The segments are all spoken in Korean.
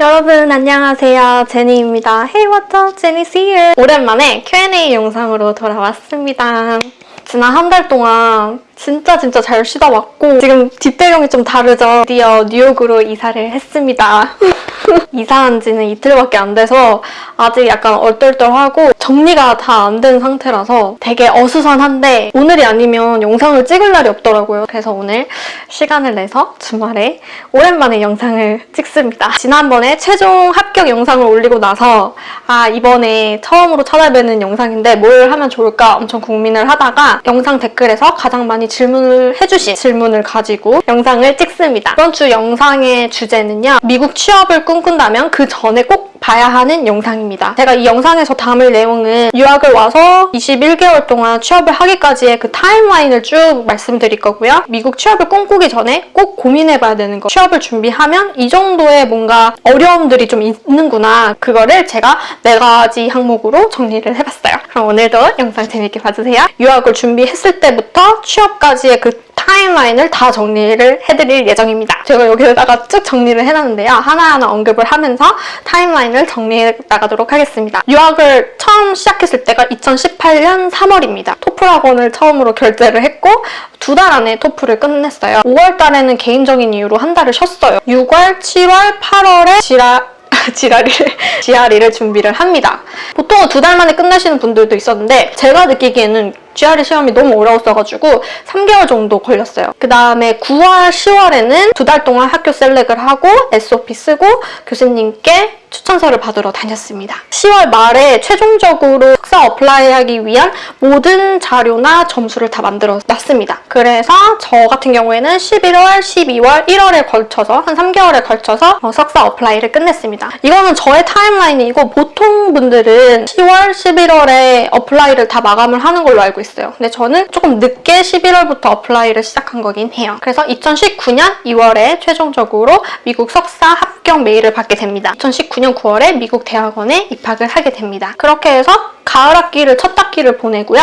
여러분 안녕하세요. 제니입니다. Hey what's up? 제니's here. 오랜만에 Q&A 영상으로 돌아왔습니다. 지난 한 달 동안 진짜 진짜 잘 쉬다 왔고 지금 뒷배경이 좀 다르죠? 드디어 뉴욕으로 이사를 했습니다. 이사한 지는 이틀밖에 안 돼서 아직 약간 얼떨떨하고 정리가 다 안 된 상태라서 되게 어수선한데 오늘이 아니면 영상을 찍을 날이 없더라고요. 그래서 오늘 시간을 내서 주말에 오랜만에 영상을 찍습니다. 지난번에 최종 합격 영상을 올리고 나서 아 이번에 처음으로 찾아뵈는 영상인데 뭘 하면 좋을까 엄청 고민을 하다가 영상 댓글에서 가장 많이 질문을 해주신 질문을 가지고 영상을 찍습니다. 이번 주 영상의 주제는요. 미국 취업을 꿈꾼다면 그 전에 꼭 봐야 하는 영상입니다. 제가 이 영상에서 담을 내용은 유학을 와서 21개월 동안 취업을 하기까지의 그 타임라인을 쭉 말씀드릴 거고요. 미국 취업을 꿈꾸기 전에 꼭 고민해봐야 되는 거. 취업을 준비하면 이 정도의 뭔가 어려움들이 좀 있는구나. 그거를 제가 네 가지 항목으로 정리를 해봤어요. 그럼 오늘도 영상 재밌게 봐주세요. 유학을 준비했을 때부터 취업까지의 그 타임라인을 다 정리를 해드릴 예정입니다. 제가 여기다가 쭉 정리를 해놨는데요. 하나하나 언급을 하면서 타임라인을 정리해 나가도록 하겠습니다. 유학을 처음 시작했을 때가 2018년 3월입니다. 토플 학원을 처음으로 결제를 했고 두 달 안에 토플을 끝냈어요. 5월 달에는 개인적인 이유로 한 달을 쉬었어요. 6월, 7월, 8월에 지라 지라리를, 지아리를 준비를 합니다. 보통은 두달 만에 끝내시는 분들도 있었는데 제가 느끼기에는 GRE 시험이 너무 어려웠어가지고 3개월 정도 걸렸어요. 그 다음에 9월, 10월에는 두 달 동안 학교 select을 하고 SOP 쓰고 교수님께 추천서를 받으러 다녔습니다. 10월 말에 최종적으로 석사 apply하기 위한 모든 자료나 점수를 다 만들어 놨습니다. 그래서 저 같은 경우에는 11월, 12월, 1월에 걸쳐서 한 3개월에 걸쳐서 어, 석사 apply를 끝냈습니다. 이거는 저의 timeline이고 보통 분들은 10월, 11월에 apply를 다 마감을 하는 걸로 알고 있어요. 근데 저는 조금 늦게 11월부터 apply를 시작한 거긴 해요. 그래서 2019년 2월에 최종적으로 미국 석사 합격 메일을 받게 됩니다. 2019년 9월에 미국 대학원에 입학을 하게 됩니다. 그렇게 해서 가을 학기를 첫 학기를 보내고요.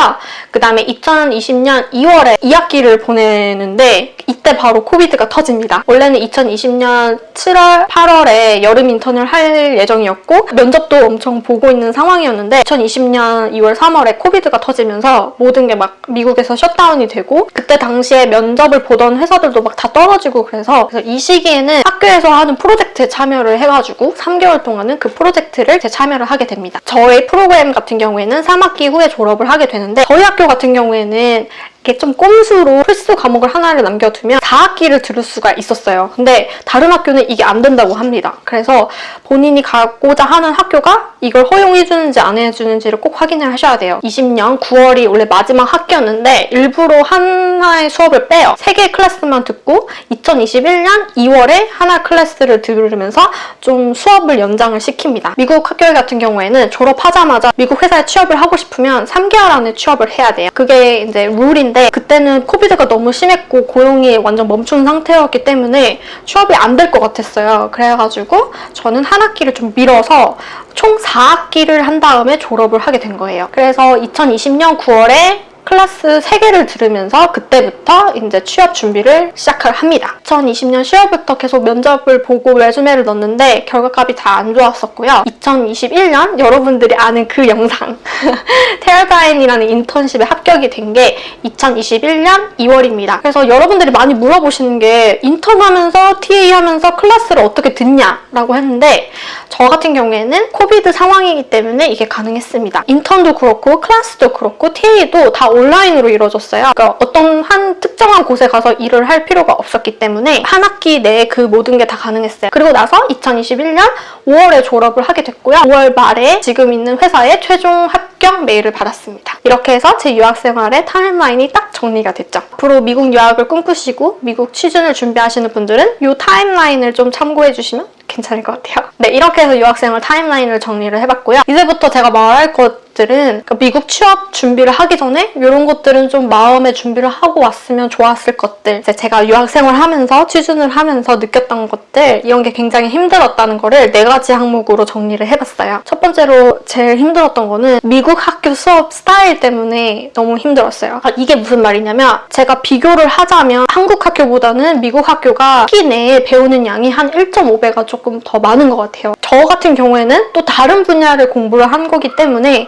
그 다음에 2020년 2월에 2학기를 보내는데 이때 바로 COVID가 터집니다. 원래는 2020년 7월, 8월에 여름 인턴을 할 예정이었고 면접도 엄청 보고 있는 상황이었는데 2020년 2월, 3월에 COVID가 터지면서 모든 게 막 미국에서 셧다운이 되고 그때 당시에 면접을 보던 회사들도 막 다 떨어지고 그래서, 그래서 이 시기에는 학교에서 하는 프로젝트에 참여를 해가지고 3개월 동안은 그 프로젝트를 제 참여를 하게 됩니다. 저의 프로그램 같은 경우 에는 3학기 후에 졸업을 하게 되는데 저희 학교 같은 경우에는 이렇게 좀 꼼수로 필수 과목을 하나를 남겨두면 4학기를 들을 수가 있었어요. 근데 다른 학교는 이게 안 된다고 합니다. 그래서 본인이 가고자 하는 학교가 이걸 허용해주는지 안 해주는지를 꼭 확인을 하셔야 돼요. 20년 9월이 원래 마지막 학기였는데 일부러 하나의 수업을 빼요. 3개의 클래스만 듣고 2021년 2월에 하나 클래스를 들으면서 좀 수업을 연장을 시킵니다. 미국 학교 같은 경우에는 졸업하자마자 미국 회사에 취업을 하고 싶으면 3개월 안에 취업을 해야 돼요. 그게 이제 룰인데 그때는 COVID가 너무 심했고 고용이 완전 멈춘 상태였기 때문에 취업이 안 될 것 같았어요. 그래가지고 저는 한 학기를 좀 미뤄서 총 4학기를 한 다음에 졸업을 하게 된 거예요. 그래서 2020년 9월에 클래스 3개를 들으면서 그때부터 이제 취업 준비를 시작을 합니다. 2020년 10월부터 계속 면접을 보고 레주메를 넣었는데 결과값이 다안 좋았었고요. 2021년 여러분들이 아는 그 영상 테어가인이라는 인턴십에 합격이 된 게 2021년 2월입니다. 그래서 여러분들이 많이 물어보시는 게 인턴하면서 TA 하면서 클래스를 어떻게 듣냐라고 했는데 저 같은 경우에는 COVID 상황이기 때문에 이게 가능했습니다. 인턴도 그렇고 클래스도 그렇고 TA도 다 온라인으로 이루어졌어요. 그러니까 어떤 한 특정한 곳에 가서 일을 할 필요가 없었기 때문에 한 학기 내에 그 모든 게 다 가능했어요. 그리고 나서 2021년 5월에 졸업을 하게 됐고요. 5월 말에 지금 있는 회사에 최종 합격 메일을 받았습니다. 이렇게 해서 제 유학 생활의 timeline이 딱 정리가 됐죠. 앞으로 미국 유학을 꿈꾸시고 미국 취준을 준비하시는 분들은 이 timeline을 좀 참고해 주시면 괜찮을 것 같아요. 네, 이렇게 해서 유학생활 timeline을 정리를 해봤고요. 이제부터 제가 말할 것 것들은 그러니까 미국 취업 준비를 하기 전에 이런 것들은 좀 마음의 준비를 하고 왔으면 좋았을 것들 제가 유학생활 하면서 취준을 하면서 느꼈던 것들 이런 게 굉장히 힘들었다는 거를 네 가지 항목으로 정리를 해봤어요. 첫 번째로 제일 힘들었던 거는 미국 학교 수업 스타일 때문에 너무 힘들었어요. 아, 이게 무슨 말이냐면 제가 비교를 하자면 한국 학교보다는 미국 학교가 학기 내에 배우는 양이 한 1.5배가 조금 더 많은 것 같아요. 저 같은 경우에는 또 다른 분야를 공부를 한 거기 때문에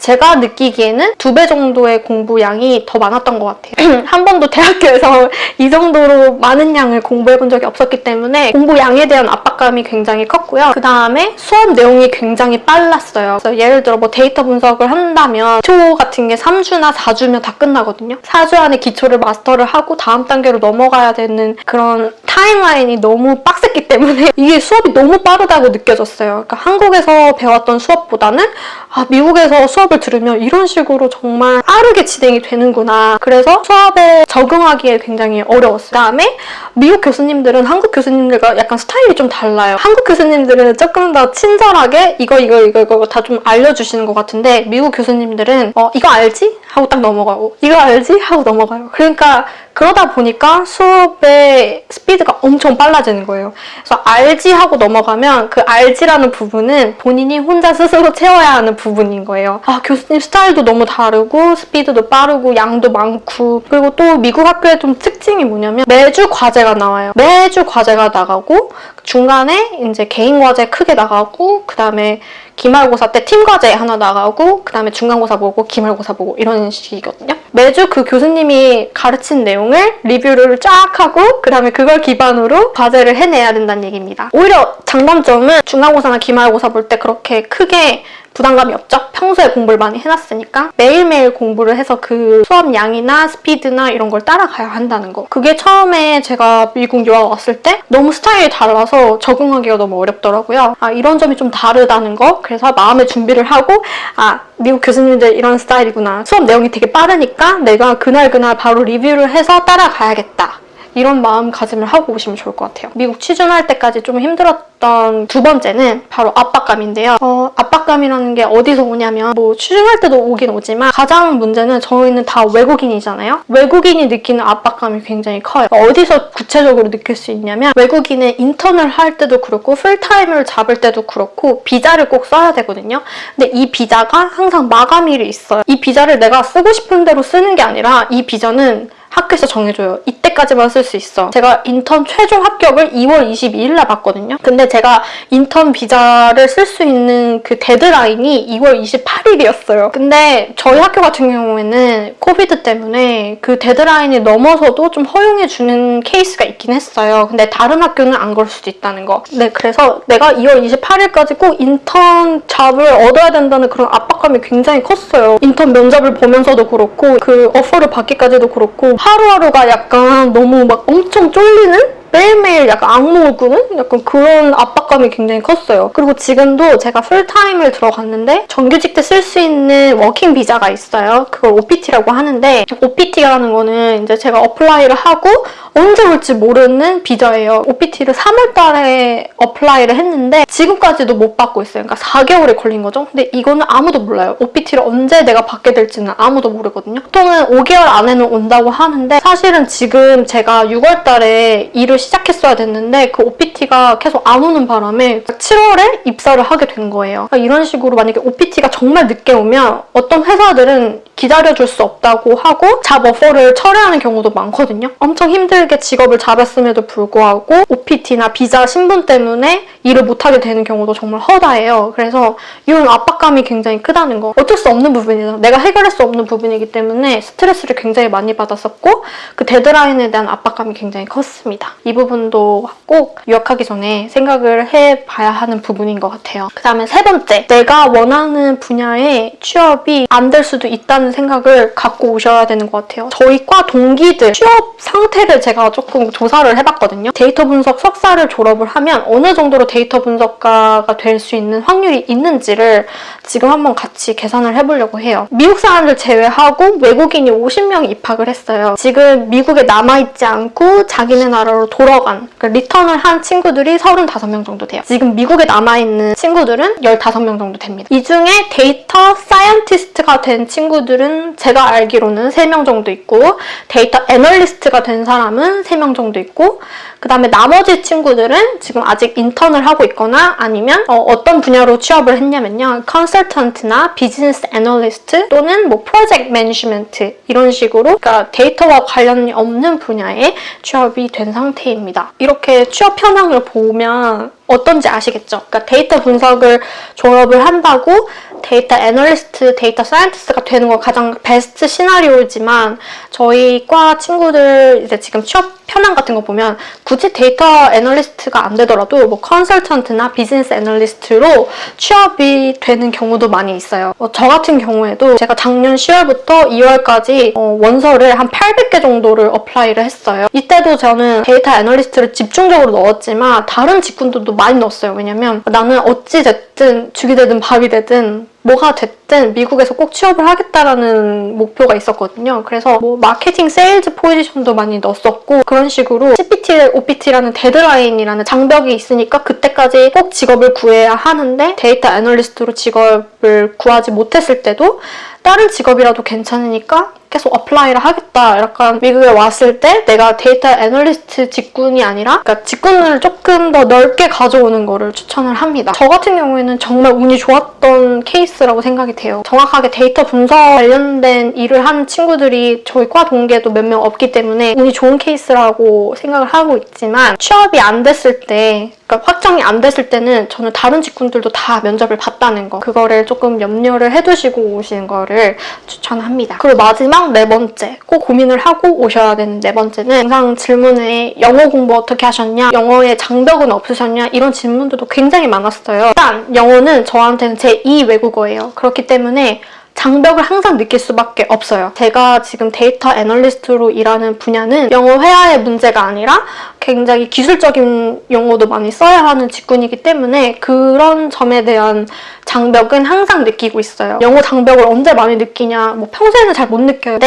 제가 느끼기에는 두 배 정도의 공부 양이 더 많았던 것 같아요. 한 번도 대학교에서 이 정도로 많은 양을 공부해 본 적이 없었기 때문에 공부 양에 대한 압박감이 굉장히 컸고요. 그 다음에 수업 내용이 굉장히 빨랐어요. 예를 들어 뭐 데이터 분석을 한다면 기초 같은 게 3주나 4주면 다 끝나거든요. 4주 안에 기초를 마스터를 하고 다음 단계로 넘어가야 되는 그런 타임라인이 너무 빡셌기 때문에 이게 수업이 너무 빠르다고 느껴졌어요. 그러니까 한국에서 배웠던 수업보다는 아, 미국에서 수업 을 들으면 이런 식으로 정말 빠르게 진행이 되는구나. 그래서 수업에 적응하기에 굉장히 어려웠어요. 그다음에 미국 교수님들은 한국 교수님들과 약간 스타일이 좀 달라요. 한국 교수님들은 조금 더 친절하게 이거 이거 이거 이거 다 좀 알려주시는 것 같은데 미국 교수님들은 어 이거 알지? 하고 딱 넘어가고 이거 알지? 하고 넘어가요. 그러니까 그러다 보니까 수업의 스피드가 엄청 빨라지는 거예요. 그래서 알지 하고 넘어가면 그 알지라는 부분은 본인이 혼자 스스로 채워야 하는 부분인 거예요. 아 교수님 스타일도 너무 다르고 스피드도 빠르고 양도 많고 그리고 또 미국 학교의 좀 특징이 뭐냐면 매주 과제가 나와요. 매주 과제가 나가고 중간에 이제 개인 과제 크게 나가고 그 다음에 기말고사 때 팀 과제 하나 나가고 그 다음에 중간고사 보고 기말고사 보고 이런 식이거든요. 매주 그 교수님이 가르친 내용을 리뷰를 쫙 하고 그 다음에 그걸 기반으로 과제를 해내야 된다는 얘기입니다. 오히려 장단점은 중간고사나 기말고사 볼 때 그렇게 크게 부담감이 없죠? 평소에 공부를 많이 해놨으니까 매일매일 공부를 해서 그 수업 양이나 스피드나 이런 걸 따라가야 한다는 거. 그게 처음에 제가 미국 유학 왔을 때 너무 스타일이 달라서 적응하기가 너무 어렵더라고요. 아 이런 점이 좀 다르다는 거. 그래서 마음의 준비를 하고 아 미국 교수님들 이런 스타일이구나. 수업 내용이 되게 빠르니까 내가 그날 그날 바로 리뷰를 해서 따라가야겠다. 이런 마음가짐을 하고 오시면 좋을 것 같아요. 미국 취준할 때까지 좀 힘들었던 두 번째는 바로 압박감인데요. 어, 압박감이라는 게 어디서 오냐면 뭐 취준할 때도 오긴 오지만 가장 문제는 저희는 다 외국인이잖아요. 외국인이 느끼는 압박감이 굉장히 커요. 어디서 구체적으로 느낄 수 있냐면 외국인은 인턴을 할 때도 그렇고 풀타임을 잡을 때도 그렇고 비자를 꼭 써야 되거든요. 근데 이 비자가 항상 마감일이 있어요. 이 비자를 내가 쓰고 싶은 대로 쓰는 게 아니라 이 비자는 학교에서 정해줘요. 이때까지만 쓸 수 있어. 제가 인턴 최종 합격을 2월 22일 날 봤거든요. 근데 제가 인턴 비자를 쓸 수 있는 그 데드라인이 2월 28일이었어요. 근데 저희 학교 같은 경우에는 COVID 때문에 그 데드라인이 넘어서도 좀 허용해주는 케이스가 있긴 했어요. 근데 다른 학교는 안 그럴 수도 있다는 거. 네, 그래서 내가 2월 28일까지 꼭 인턴 job을 얻어야 된다는 그런 압박감이 굉장히 컸어요. 인턴 면접을 보면서도 그렇고 그 offer를 받기까지도 그렇고 하루하루가 약간 너무 막 엄청 쫄리는? 매일매일 약간 악몽을 꾸는? 약간 그런 압박감이 굉장히 컸어요. 그리고 지금도 제가 풀타임을 들어갔는데 정규직 때 쓸 수 있는 working 비자가 있어요. 그걸 OPT라고 하는데 OPT라는 거는 이제 제가 apply를 하고 언제 올지 모르는 비자예요. OPT를 3월 달에 apply를 했는데 지금까지도 못 받고 있어요. 그러니까 4개월이 걸린 거죠. 근데 이거는 아무도 몰라요. OPT를 언제 내가 받게 될지는 아무도 모르거든요. 보통은 5개월 안에는 온다고 하는데 사실은 지금 제가 6월 달에 일을 시작했어야 됐는데 그 OPT가 계속 안 오는 바람에 7월에 입사를 하게 된 거예요. 그러니까 이런 식으로 만약에 OPT가 정말 늦게 오면 어떤 회사들은 기다려줄 수 없다고 하고 job offer를 철회하는 경우도 많거든요. 엄청 힘들게 직업을 잡았음에도 불구하고 OPT나 비자 신분 때문에 일을 못하게 되는 경우도 정말 허다해요. 그래서 이런 압박감이 굉장히 크다는 거. 어쩔 수 없는 부분이죠. 내가 해결할 수 없는 부분이기 때문에 스트레스를 굉장히 많이 받았었고 그 데드라인에 대한 압박감이 굉장히 컸습니다. 이 부분도 꼭 유학하기 전에 생각을 해봐야 하는 부분인 것 같아요. 그 다음에 세 번째, 내가 원하는 분야의 취업이 안 될 수도 있다는 생각을 갖고 오셔야 되는 것 같아요. 저희 과 동기들 취업 상태를 제가 조금 조사를 해봤거든요. 데이터 분석 석사를 졸업을 하면 어느 정도로 데이터 분석가가 될 수 있는 확률이 있는지를 지금 한번 같이 계산을 해보려고 해요. 미국 사람들 제외하고 외국인이 50명 입학을 했어요. 지금 미국에 남아있지 않고 자기네 나라로 돈 돌아간, 그러니까 return을 한 친구들이 35명 정도 돼요. 지금 미국에 남아있는 친구들은 15명 정도 됩니다. 이 중에 데이터 scientist가 된 친구들은 제가 알기로는 3명 정도 있고 데이터 애널리스트가 된 사람은 3명 정도 있고 그 다음에 나머지 친구들은 지금 아직 인턴을 하고 있거나 아니면 어떤 분야로 취업을 했냐면요. 컨설턴트나 비즈니스 애널리스트 또는 뭐 프로젝트 management 이런 식으로 그러니까 데이터와 관련이 없는 분야에 취업이 된 상태입니다. 이렇게 취업 현황을 보면 어떤지 아시겠죠? 그러니까 데이터 분석을 졸업을 한다고 데이터 애널리스트, 데이터 scientist가 되는 건 가장 베스트 시나리오이지만 저희 과 친구들 이제 지금 취업 현황 같은 거 보면 굳이 데이터 애널리스트가 안 되더라도 뭐 컨설턴트나 비즈니스 애널리스트로 취업이 되는 경우도 많이 있어요. 어, 저 같은 경우에도 제가 작년 10월부터 2월까지 어, 원서를 한 800개 정도를 apply를 했어요. 이때도 저는 데이터 애널리스트를 집중적으로 넣었지만 다른 직군들도 많이 넣었어요. 왜냐면 나는 어찌 됐든 죽이 되든 밥이 되든 뭐가 됐든 미국에서 꼭 취업을 하겠다라는 목표가 있었거든요. 그래서 뭐 마케팅 세일즈 포지션도 많이 넣었었고 그런 식으로 CPT, OPT라는 데드라인이라는 장벽이 있으니까 그때까지 꼭 직업을 구해야 하는데 데이터 애널리스트로 직업을 구하지 못했을 때도 다른 직업이라도 괜찮으니까 계속 apply를 하겠다. 약간 미국에 왔을 때 내가 데이터 애널리스트 직군이 아니라 그러니까 직군을 조금 더 넓게 가져오는 거를 추천을 합니다. 저 같은 경우에는 정말 운이 좋았던 케이스라고 생각이 돼요. 정확하게 데이터 분석 관련된 일을 하는 친구들이 저희 과 동기에도 몇 명 없기 때문에 운이 좋은 케이스라고 생각을 하고 있지만 취업이 안 됐을 때 그러니까 확정이 안 됐을 때는 저는 다른 직군들도 다 면접을 봤다는 거 그거를 조금 염려를 해두시고 오시는 거를 추천합니다. 그리고 마지막 네 번째 꼭 고민을 하고 오셔야 되는 네 번째는 영상 질문에 영어 공부 어떻게 하셨냐 영어에 장벽은 없으셨냐 이런 질문들도 굉장히 많았어요. 일단 영어는 저한테는 제2 외국어예요. 그렇기 때문에 장벽을 항상 느낄 수밖에 없어요. 제가 지금 데이터 애널리스트로 일하는 분야는 영어 회화의 문제가 아니라 굉장히 기술적인 용어도 많이 써야 하는 직군이기 때문에 그런 점에 대한 장벽은 항상 느끼고 있어요. 영어 장벽을 언제 많이 느끼냐 뭐 평소에는 잘 못 느껴요.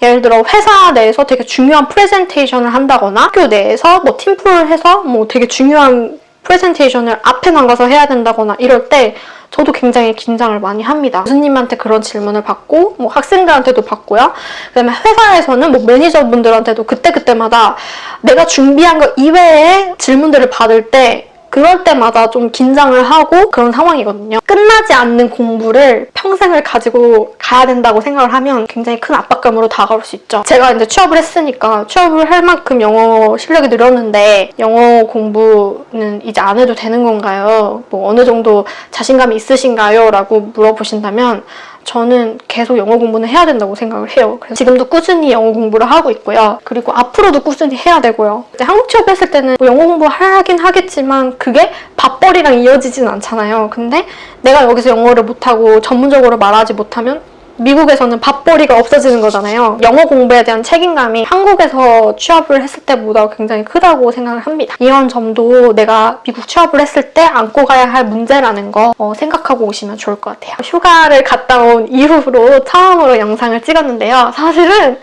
예를 들어 회사 내에서 되게 중요한 프레젠테이션을 한다거나 학교 내에서 뭐 팀플을 해서 뭐 되게 중요한 프레젠테이션을 앞에 나가서 해야 된다거나 이럴 때 저도 굉장히 긴장을 많이 합니다. 교수님한테 그런 질문을 받고 뭐 학생들한테도 받고요. 그다음에 회사에서는 뭐 매니저분들한테도 그때그때마다 내가 준비한 거 이외에 질문들을 받을 때 그럴 때마다 좀 긴장을 하고 그런 상황이거든요. 끝나지 않는 공부를 평생을 가지고 가야 된다고 생각을 하면 굉장히 큰 압박감으로 다가올 수 있죠. 제가 이제 취업을 했으니까 취업을 할 만큼 영어 실력이 늘었는데 영어 공부는 이제 안 해도 되는 건가요? 뭐 어느 정도 자신감이 있으신가요? 라고 물어보신다면 저는 계속 영어 공부는 해야 된다고 생각을 해요. 그래서 지금도 꾸준히 영어 공부를 하고 있고요. 그리고 앞으로도 꾸준히 해야 되고요. 한국 취업했을 때는 뭐 영어 공부 하긴 하겠지만 그게 밥벌이랑 이어지진 않잖아요. 근데 내가 여기서 영어를 못하고 전문적으로 말하지 못하면 미국에서는 밥벌이가 없어지는 거잖아요. 영어 공부에 대한 책임감이 한국에서 취업을 했을 때보다 굉장히 크다고 생각을 합니다. 이런 점도 내가 미국 취업을 했을 때 안고 가야 할 문제라는 거 어, 생각하고 오시면 좋을 것 같아요. 휴가를 갔다 온 이후로 처음으로 영상을 찍었는데요. 사실은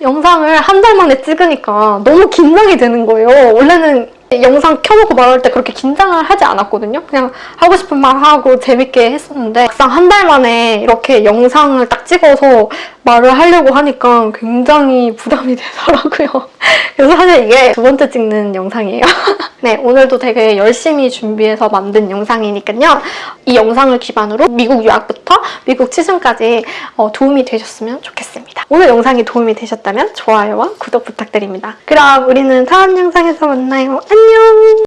영상을 한 달 만에 찍으니까 너무 긴장이 되는 거예요. 원래는 영상 켜놓고 말할 때 그렇게 긴장을 하지 않았거든요. 그냥 하고 싶은 말 하고 재밌게 했었는데 막상 한 달 만에 이렇게 영상을 딱 찍어서 말을 하려고 하니까 굉장히 부담이 되더라고요. 그래서 사실 이게 두 번째 찍는 영상이에요. 네, 오늘도 되게 열심히 준비해서 만든 영상이니까요. 이 영상을 기반으로 미국 유학부터 미국 취준까지 어, 도움이 되셨으면 좋겠습니다. 오늘 영상이 도움이 되셨다면 좋아요와 구독 부탁드립니다. 그럼 우리는 다음 영상에서 만나요. 안녕!